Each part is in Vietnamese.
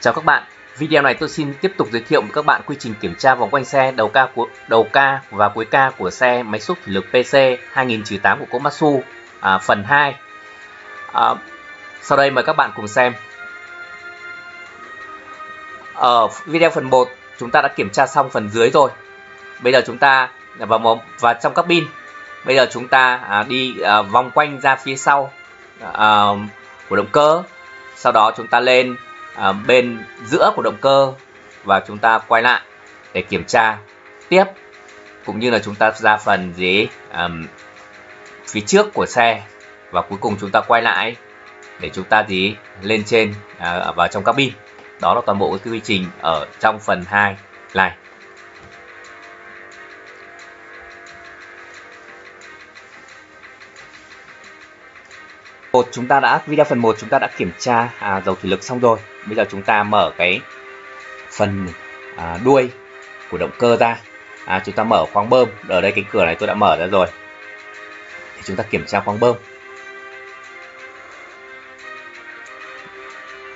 Chào các bạn, video này tôi xin tiếp tục giới thiệu với các bạn quy trình kiểm tra vòng quanh xe đầu ca của đầu ca và cuối ca của xe máy xúc thủy lực PC 2008 của Komatsu à, phần 2. À, sau đây mời các bạn cùng xem. Ở video phần 1 chúng ta đã kiểm tra xong phần dưới rồi. Bây giờ chúng ta vào một và trong cabin. Bây giờ chúng ta à, đi à, vòng quanh ra phía sau à, của động cơ. Sau đó chúng ta lên à, bên giữa của động cơ và chúng ta quay lại để kiểm tra tiếp cũng như là chúng ta ra phần gì um, phía trước của xe. Và cuối cùng chúng ta quay lại để chúng ta gì lên trên à, vào trong cabin. Đó là toàn bộ cái quy trình ở trong phần 2 này. Một chúng ta đã video phần 1 chúng ta đã kiểm tra à, dầu thủy lực xong rồi. Bây giờ chúng ta mở cái phần à, đuôi của động cơ ra. À, chúng ta mở khoang bơm. Ở đây cái cửa này tôi đã mở ra rồi. Thì chúng ta kiểm tra khoang bơm.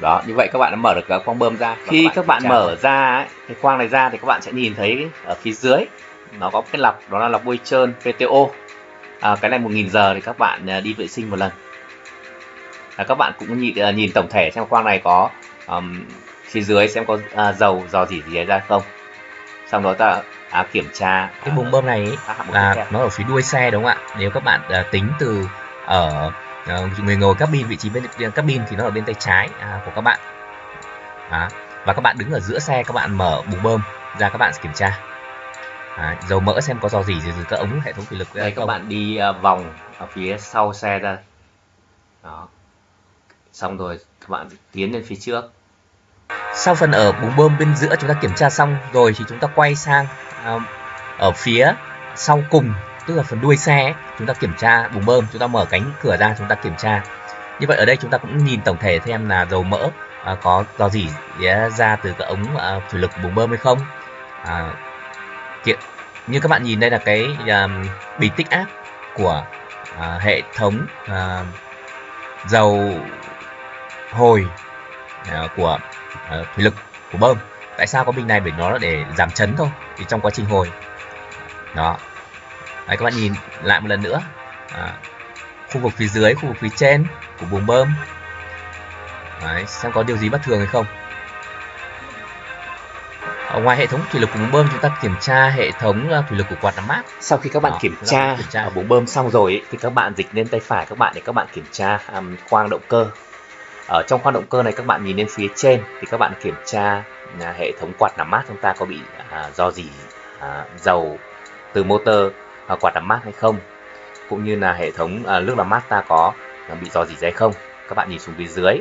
Đó như vậy các bạn đã mở được cái khoang bơm ra. Khi các bạn, mở ra ấy, cái khoang này ra thì các bạn sẽ nhìn thấy ở phía dưới nó có cái lọc đó là lọc bôi trơn PTO à, cái này 1000 giờ thì các bạn à, đi vệ sinh một lần à, các bạn cũng nhìn, uh, nhìn tổng thể xem khoang này có um, phía dưới xem có uh, dầu dò dỉ gì ra không. Sau đó ta à, kiểm tra cái buồng bơm này là nó ở phía đuôi xe đúng không ạ? Nếu các bạn uh, tính từ ở uh, người ngồi cabin vị trí bên cabin thì nó ở bên tay trái uh, của các bạn. À, và các bạn đứng ở giữa xe các bạn mở buồng bơm ra các bạn kiểm tra. À, dầu mỡ xem có dò gì từ các ống hệ thống thủy lực đây các bạn đi uh, vòng ở phía sau xe ra. Đó xong rồi các bạn tiến lên phía trước. Sau phần ở búng bơm bên giữa chúng ta kiểm tra xong rồi thì chúng ta quay sang uh, ở phía sau cùng tức là phần đuôi xe ấy, chúng ta kiểm tra bùng bơm chúng ta mở cánh cửa ra chúng ta kiểm tra. Như vậy ở đây chúng ta cũng nhìn tổng thể xem là dầu mỡ uh, có dò dỉ ra từ cái ống uh, thủy lực bùng bơm hay không. Uh, kiện như các bạn nhìn đây là cái uh, bình tích áp của uh, hệ thống uh, dầu hồi uh, của uh, thủy lực của bơm. Tại sao có bình này? Bởi nó là để giảm chấn thôi thì trong quá trình hồi. Đó. Đấy, các bạn nhìn lại một lần nữa. À, khu vực phía dưới khu vực phía trên của buồng bơm. Đấy, xem có điều gì bất thường hay không. Ở ngoài hệ thống thủy lực của buồng bơm chúng ta kiểm tra hệ thống thủy lực của quạt làm mát. Sau khi các bạn Đó, kiểm, tra kiểm tra. ở buồng bơm xong rồi thì các bạn dịch lên tay phải các bạn để các bạn kiểm tra um, khoang động cơ ở trong khoang động cơ này các bạn nhìn lên phía trên thì các bạn kiểm tra à, hệ thống quạt làm mát chúng ta có bị à, do gì à, dầu từ motor à, quạt làm mát hay không cũng như là hệ thống à, nước làm mát ta có à, bị do gì hay không. Các bạn nhìn xuống phía dưới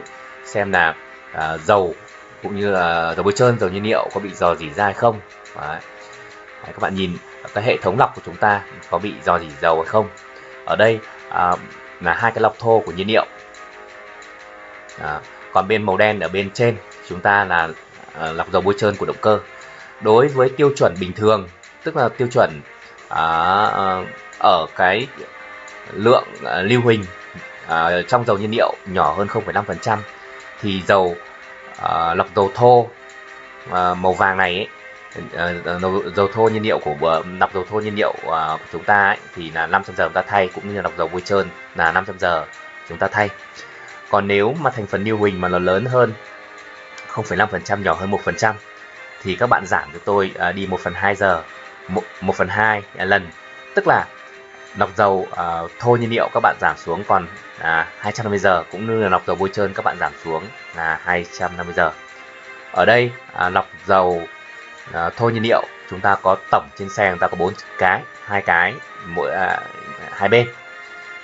xem là à, dầu cũng như là dầu bôi trơn dầu nhiên liệu có bị dò dỉ ra hay không. Đấy. Đấy, các bạn nhìn cái hệ thống lọc của chúng ta có bị dò dỉ dầu hay không. Ở đây à, là hai cái lọc thô của nhiên liệu à, còn bên màu đen ở bên trên chúng ta là à, lọc dầu bôi trơn của động cơ. Đối với tiêu chuẩn bình thường tức là tiêu chuẩn à, à, ở cái lượng à, lưu huỳnh à, trong dầu nhiên liệu nhỏ hơn 0,5% thì dầu à, lọc dầu thô à, màu vàng này ấy, ờ, ờ, dầu thô nhiên liệu của lọc dầu thô nhiên liệu à, của chúng ta ấy, thì là 500 giờ chúng ta thay cũng như là lọc dầu bôi trơn là 500 giờ chúng ta thay còn nếu mà thành phần lưu huỳnh mà nó lớn hơn 0,5% nhỏ hơn 1% thì các bạn giảm cho tôi à, đi 1 phần 2 giờ 1, 1 phần 2 lần. Tức là lọc dầu à, thô nhiên liệu các bạn giảm xuống còn à, 250 giờ cũng như là lọc dầu bôi trơn các bạn giảm xuống là 250 giờ. Ở đây à, lọc dầu à, thô nhiên liệu chúng ta có tổng trên xe chúng ta có bốn cái hai cái mỗi à, hai bên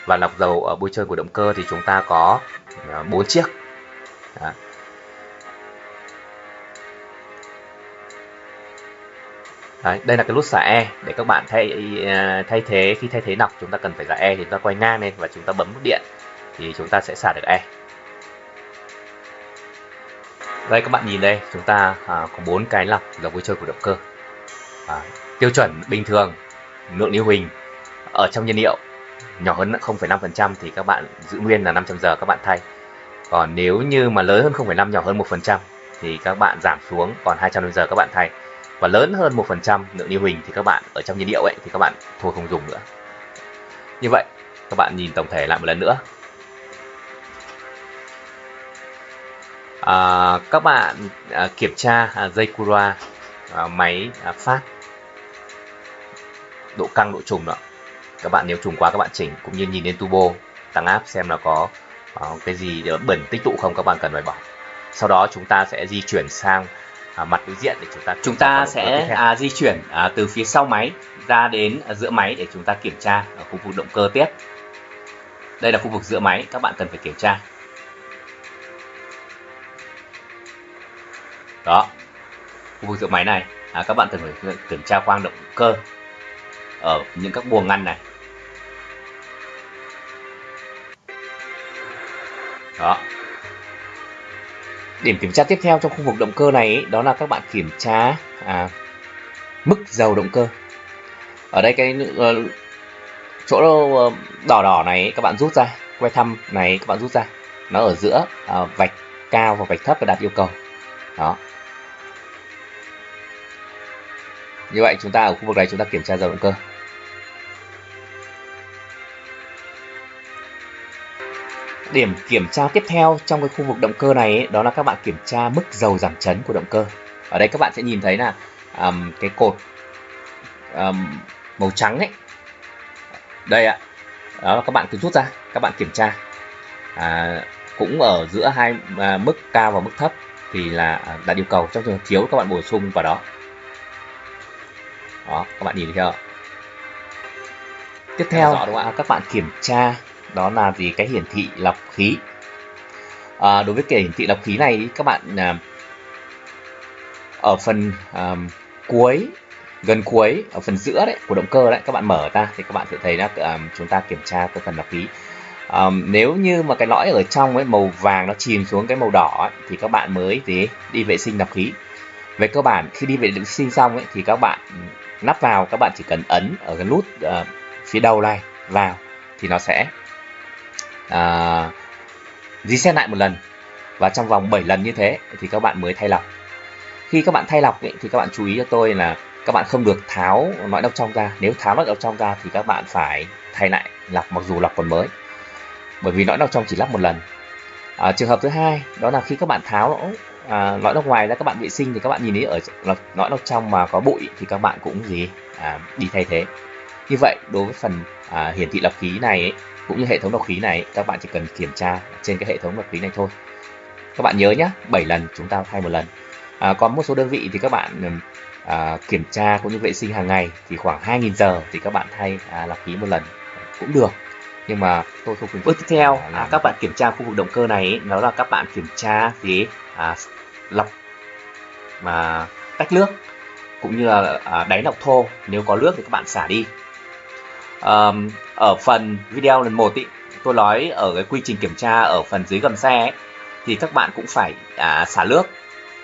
và lọc dầu ở bôi trơn của động cơ thì chúng ta có à, bốn chiếc Đó. Đấy, đây là cái nút xả E để các bạn thay à, thay thế khi thay thế nọc chúng ta cần phải xả E thì chúng ta quay ngang lên và chúng ta bấm nút điện thì chúng ta sẽ xả được E. Đây các bạn nhìn đây, chúng ta à, có bốn cái lọc dầu vui chơi của động cơ. À, tiêu chuẩn bình thường lượng lưu huỳnh ở trong nhiên liệu nhỏ hơn 0,5% thì các bạn giữ nguyên là 500 giờ các bạn thay. Còn nếu như mà lớn hơn 0,5 nhỏ hơn 1% thì các bạn giảm xuống còn 200 giờ các bạn thay. Và lớn hơn 1% lượng lưu huỳnh thì các bạn ở trong nhiên liệu ấy thì các bạn thôi không dùng nữa. Như vậy các bạn nhìn tổng thể lại một lần nữa. À, các bạn à, kiểm tra à, dây Cura à, máy à, phát độ căng độ trùng đó các bạn nếu trùng quá các bạn chỉnh cũng như nhìn lên turbo tăng áp xem là có uh, cái gì bẩn tích tụ không các bạn cần phải bỏ. Sau đó chúng ta sẽ di chuyển sang à, mặt đối diện để chúng ta chúng ta sẽ à, di chuyển à, từ phía sau máy ra đến à, giữa máy để chúng ta kiểm tra ở khu vực động cơ tiếp. Đây là khu vực giữa máy các bạn cần phải kiểm tra. Đó khu vực giữa máy này à, các bạn cần phải kiểm tra khoang động cơ ở những các buồng ngăn này đó. Điểm kiểm tra tiếp theo trong khu vực động cơ này ấy, đó là các bạn kiểm tra à, mức dầu động cơ. Ở đây cái uh, chỗ ờ, đỏ đỏ này các bạn rút ra que thăm này các bạn rút ra. Nó ở giữa uh, vạch cao và vạch thấp và đạt yêu cầu. Đó. Như vậy chúng ta ở khu vực này chúng ta kiểm tra dầu động cơ. Điểm kiểm tra tiếp theo trong cái khu vực động cơ này ấy, đó là các bạn kiểm tra mức dầu giảm chấn của động cơ. Ở đây các bạn sẽ nhìn thấy là um, cái cột um, màu trắng ấy. Đây ạ. Đó các bạn cứ rút ra các bạn kiểm tra. À, cũng ở giữa hai à, mức cao và mức thấp thì là à, đạt yêu cầu trong trường hợp thiếu các bạn bổ sung vào đó. Đó các bạn nhìn thấy chưa tiếp theo đúng không ạ? các bạn kiểm tra đó là gì? Cái hiển thị lọc khí. À, đối với cái hiển thị lọc khí này các bạn à, ở phần à, cuối gần cuối ở phần giữa đấy của động cơ đấy các bạn mở ra thì các bạn sẽ thấy là à, chúng ta kiểm tra cái phần lọc khí. À, nếu như mà cái lõi ở trong ấy màu vàng nó chìm xuống cái màu đỏ ấy, thì các bạn mới gì? Đi vệ sinh lọc khí. Về cơ bản khi đi vệ sinh xong ấy thì các bạn nắp vào các bạn chỉ cần ấn ở cái nút uh, phía đầu này vào thì nó sẽ uh, reset lại một lần. Và trong vòng 7 lần như thế thì các bạn mới thay lọc. Khi các bạn thay lọc ấy, thì các bạn chú ý cho tôi là các bạn không được tháo lõi độc trong ra. Nếu tháo lõi độc trong ra thì các bạn phải thay lại lọc mặc dù lọc còn mới. Bởi vì lõi độc trong chỉ lắp một lần. À, trường hợp thứ hai đó là khi các bạn tháo lõi à, lõi độc ngoài ra các bạn vệ sinh thì các bạn nhìn thấy ở lõi độc trong mà có bụi thì các bạn cũng gì? À, đi thay thế. Như vậy đối với phần à, hiển thị lọc khí này ấy, cũng như hệ thống lọc khí này các bạn chỉ cần kiểm tra trên cái hệ thống lọc khí này thôi. Các bạn nhớ nhé 7 lần chúng ta thay một lần. À, còn một số đơn vị thì các bạn à, kiểm tra cũng như vệ sinh hàng ngày thì khoảng 2.000 giờ thì các bạn thay à, lọc khí một lần cũng được. Nhưng mà tôi không khuyến bước tiếp theo à, các bạn kiểm tra khu vực động cơ này đó là các bạn kiểm tra gì à, lọc mà tách nước cũng như là à, đáy lọc thô. Nếu có nước thì các bạn xả đi um, ở phần video lần một ý, tôi nói ở cái quy trình kiểm tra ở phần dưới gầm xe ấy, thì các bạn cũng phải à, xả nước.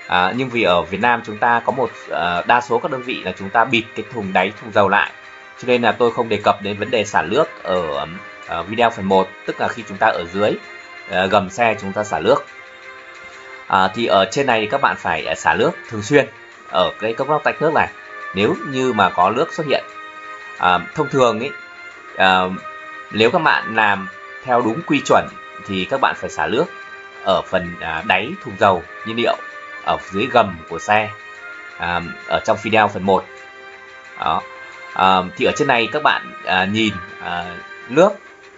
À, nhưng vì ở Việt Nam chúng ta có một à, đa số các đơn vị là chúng ta bịt cái thùng đáy thùng dầu lại. Cho nên là tôi không đề cập đến vấn đề xả nước ở à, video phần 1 tức là khi chúng ta ở dưới à, gầm xe chúng ta xả nước. À, thì ở trên này các bạn phải à, xả nước thường xuyên ở cái cốc lóc tách nước này. Nếu như mà có nước xuất hiện à, thông thường ấy à, nếu các bạn làm theo đúng quy chuẩn thì các bạn phải xả nước ở phần à, đáy thùng dầu nhiên liệu ở dưới gầm của xe à, ở trong video phần 1 đó. À, thì ở trên này các bạn à, nhìn à, nước.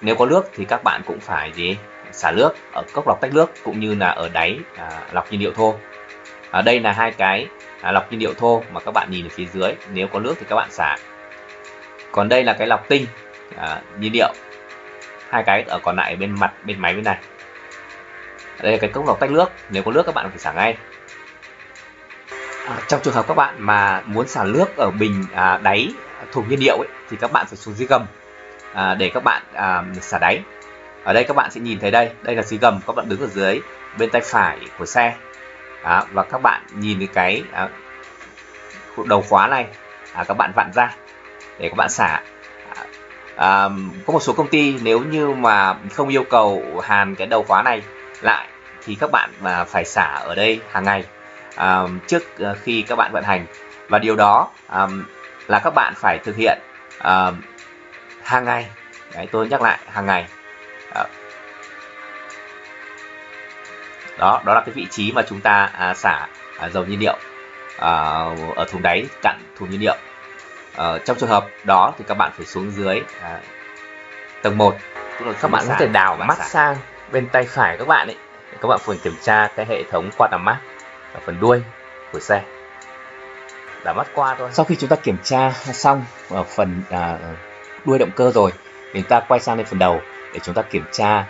Nếu có nước thì các bạn cũng phải gì? Xả nước ở cốc lọc tách nước cũng như là ở đáy à, lọc nhiên liệu thô. Ở đây là hai cái à, lọc nhiên liệu thô mà các bạn nhìn ở phía dưới. Nếu có nước thì các bạn xả. Còn đây là cái lọc tinh à, nhiên liệu. Hai cái ở còn lại bên mặt bên máy bên này. Đây là cái cốc lọc tách nước. Nếu có nước các bạn phải xả ngay. À, trong trường hợp các bạn mà muốn xả nước ở bình à, đáy thùng nhiên liệu ấy, thì các bạn phải xuống dưới gầm à, để các bạn à, xả đáy. Ở đây các bạn sẽ nhìn thấy đây. Đây là dưới gầm các bạn đứng ở dưới bên tay phải của xe. À, và các bạn nhìn cái à, đầu khóa này. À, các bạn vặn ra để các bạn xả à, có một số công ty nếu như mà không yêu cầu hàn cái đầu khóa này lại thì các bạn mà phải xả ở đây hàng ngày à, trước ờ, khi các bạn vận hành. Và điều đó à, là các bạn phải thực hiện à, hàng ngày. Đấy, tôi nhắc lại hàng ngày. À, đó đó là cái vị trí mà chúng ta à, xả à, dầu nhiên liệu à, ở thùng đáy cặn thùng nhiên liệu à, trong trường hợp đó thì các bạn phải xuống dưới à, tầng 1 tức là các bạn có thể đào mắt sang bên tay phải các bạn ấy. Các bạn phải kiểm tra cái hệ thống quạt làm mát ở phần đuôi của xe. Đảo mắt qua thôi. Sau khi chúng ta kiểm tra xong ở phần à, đuôi động cơ rồi thì ta quay sang lên phần đầu để chúng ta kiểm tra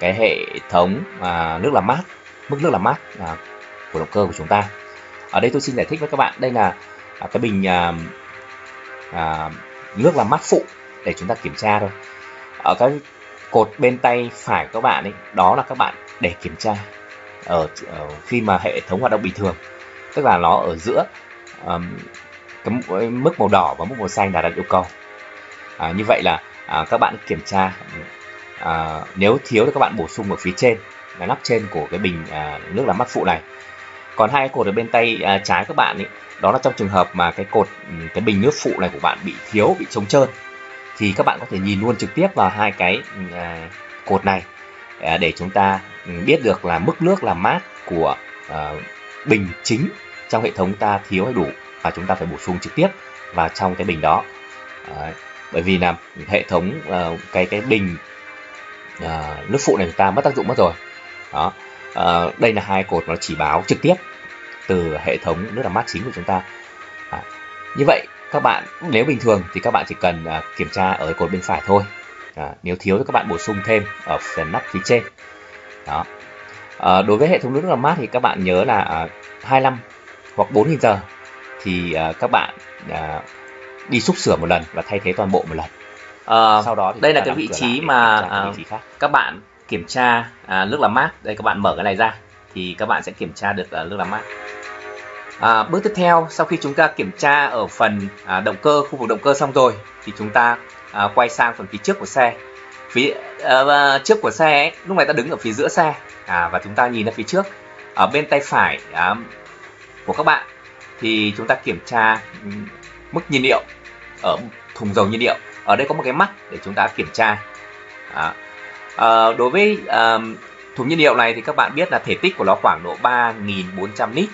cái hệ thống à, nước làm mát mức nước làm mát à, của động cơ của chúng ta. Ở đây tôi xin giải thích với các bạn. Đây là à, cái bình à, à, nước làm mát phụ để chúng ta kiểm tra thôi. Ở cái cột bên tay phải các bạn ấy đó là các bạn để kiểm tra ở, ở khi mà hệ thống hoạt động bình thường. Tức là nó ở giữa um, cái mức màu đỏ và mức màu xanh là đặt yêu cầu. À, như vậy là à, các bạn kiểm tra à, nếu thiếu thì các bạn bổ sung ở phía trên là nắp trên của cái bình à, nước làm mát phụ này còn hai cột ở bên tay à, trái các bạn ấy đó là trong trường hợp mà cái cột ừ, cái bình nước phụ này của bạn bị thiếu bị trống trơn thì các bạn có thể nhìn luôn trực tiếp vào hai cái ừ, à, cột này à, để chúng ta ừ, biết được là mức nước làm mát của à, bình chính trong hệ thống ta thiếu hay đủ và chúng ta phải bổ sung trực tiếp vào trong cái bình đó. À, bởi vì là hệ thống à, cái cái bình à, nước phụ này chúng ta mất tác dụng mất rồi. Đó à, đây là hai cột nó chỉ báo trực tiếp từ hệ thống nước làm mát chính của chúng ta. À, như vậy các bạn nếu bình thường thì các bạn chỉ cần à, kiểm tra ở cột bên phải thôi. À, nếu thiếu thì các bạn bổ sung thêm ở phần nắp phía trên. Đó. À, đối với hệ thống nước làm mát thì các bạn nhớ là à, 25 hoặc 4.000 giờ thì à, các bạn à, đi xúc sửa một lần và thay thế toàn bộ một lần. À, sau đó thì đây là cái vị trí mà vị trí khác. các bạn kiểm tra à, nước làm mát. Đây các bạn mở cái này ra thì các bạn sẽ kiểm tra được à, nước làm mát. À, bước tiếp theo sau khi chúng ta kiểm tra ở phần à, động cơ khu vực động cơ xong rồi thì chúng ta à, quay sang phần phía trước của xe. Phía à, trước của xe ấy, lúc này ta đứng ở phía giữa xe à, và chúng ta nhìn ra phía trước. Ở bên tay phải à, của các bạn thì chúng ta kiểm tra mức nhiên liệu ở thùng dầu nhiên liệu. Ở đây có một cái mắt để chúng ta kiểm tra. À, à, đối với à, thùng nhiên liệu này thì các bạn biết là thể tích của nó khoảng độ 3.400 lít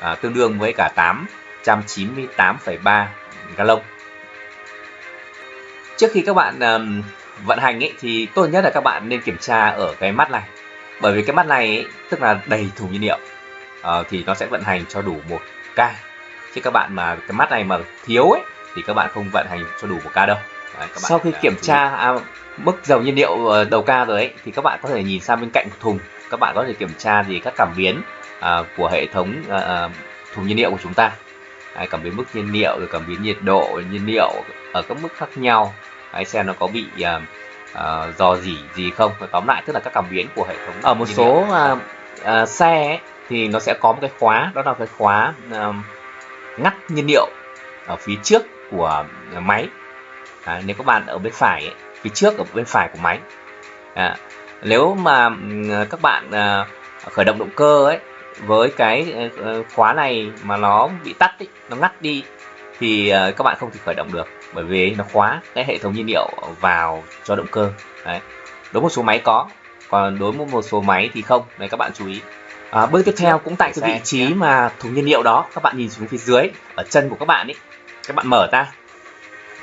à, tương đương với cả 898,3 gallon. Trước khi các bạn um, vận hành ấy, thì tốt nhất là các bạn nên kiểm tra ở cái mắt này. Bởi vì cái mắt này ấy, tức là đầy thùng nhiên liệu uh, thì nó sẽ vận hành cho đủ một ca. Chứ các bạn mà cái mắt này mà thiếu ấy thì các bạn không vận hành cho đủ một ca đâu. Đấy, các bạn sau khi kiểm tra à, mức dầu nhiên liệu ờ, đầu ca rồi ấy thì các bạn có thể nhìn sang bên cạnh thùng. Các bạn có thể kiểm tra gì các cảm biến à, của hệ thống à, thùng nhiên liệu của chúng ta. Đấy, cảm biến mức nhiên liệu rồi cảm biến nhiệt độ nhiên liệu ở các mức khác nhau. Đấy, xem nó có bị à, à, dò dỉ gì không. Và tóm lại tức là các cảm biến của hệ thống ở một số à, à, xe ấy, thì nó sẽ có một cái khóa đó là cái khóa à, ngắt nhiên liệu ở phía trước của máy à, nếu các bạn ở bên phải ấy, phía trước ở bên phải của máy. À, nếu mà các bạn à, khởi động động cơ ấy với cái ờ, khóa này mà nó bị tắt ấy, nó ngắt đi thì ờ, các bạn không thể khởi động được bởi vì nó khóa cái hệ thống nhiên liệu vào cho động cơ. Đấy đối một số máy có còn đối với một số máy thì không này các bạn chú ý. À, bước tiếp theo cũng tại cái vị trí mà thùng nhiên liệu đó các bạn nhìn xuống phía dưới ở chân của các bạn ấy các bạn mở ra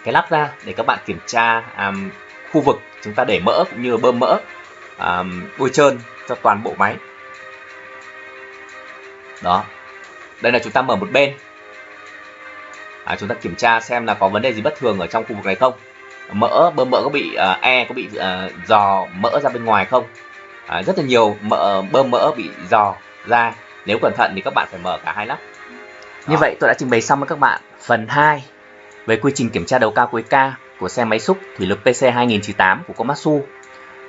cái lắp ra để các bạn kiểm tra um, khu vực chúng ta để mỡ cũng như bơm mỡ um, bôi trơn cho toàn bộ máy. Đó. Đây là chúng ta mở một bên. À, chúng ta kiểm tra xem là có vấn đề gì bất thường ở trong khu vực này không. Mỡ bơm mỡ có bị uh, e có bị à, uh, dò mỡ ra bên ngoài không? À, rất là nhiều mỡ bơm mỡ bị dò ra. Nếu cẩn thận thì các bạn phải mở cả hai lắp. Như vậy tôi đã trình bày xong với các bạn phần 2 về quy trình kiểm tra đầu cao cuối ca của xe máy xúc thủy lực PC2098 của Komatsu.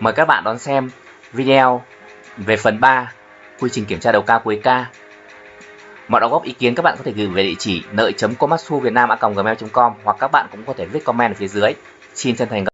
Mời các bạn đón xem video về phần 3 quy trình kiểm tra đầu ca cuối ca Mọi đóng góp ý kiến các bạn có thể gửi về địa chỉ nợi.komatsu việt nam a gmail.com hoặc các bạn cũng có thể viết comment ở phía dưới. Xin chân thành